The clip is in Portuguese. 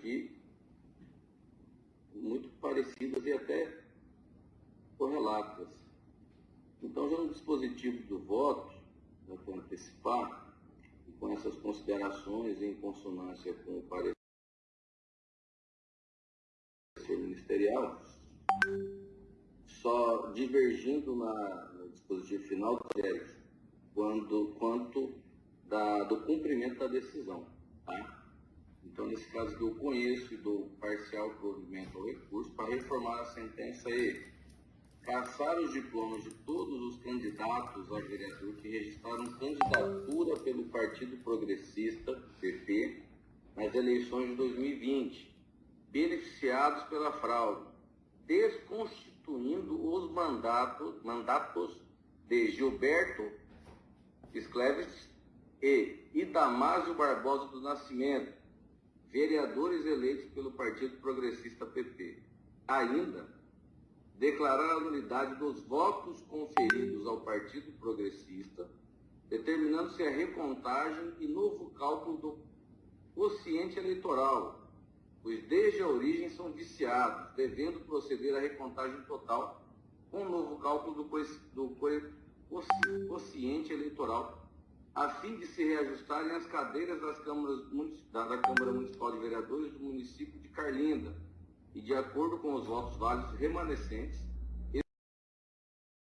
aqui muito parecidas e até correlatas. Então, já no dispositivo do voto, para antecipar, e com essas considerações em consonância com o parecer ministerial, só divergindo na, no dispositivo final do quando, quanto da, do cumprimento da decisão. Tá? Então, nesse caso que eu conheço e dou parcial provimento ao recurso para reformar a sentença e caçar os diplomas de todos os candidatos a vereador que registraram candidatura pelo Partido Progressista, PP, nas eleições de 2020, beneficiados pela fraude, desconstituindo os mandatos, mandatos de Gilberto Scleves e Idamásio Barbosa do Nascimento, vereadores eleitos pelo Partido Progressista PP. Ainda, declarar a nulidade dos votos conferidos ao Partido Progressista, determinando-se a recontagem e novo cálculo do quociente eleitoral, pois desde a origem são viciados, devendo proceder à recontagem total com novo cálculo do, do quociente eleitoral a fim de se reajustarem as cadeiras das câmaras, da Câmara Municipal de Vereadores do município de Carlinda, e de acordo com os votos válidos remanescentes,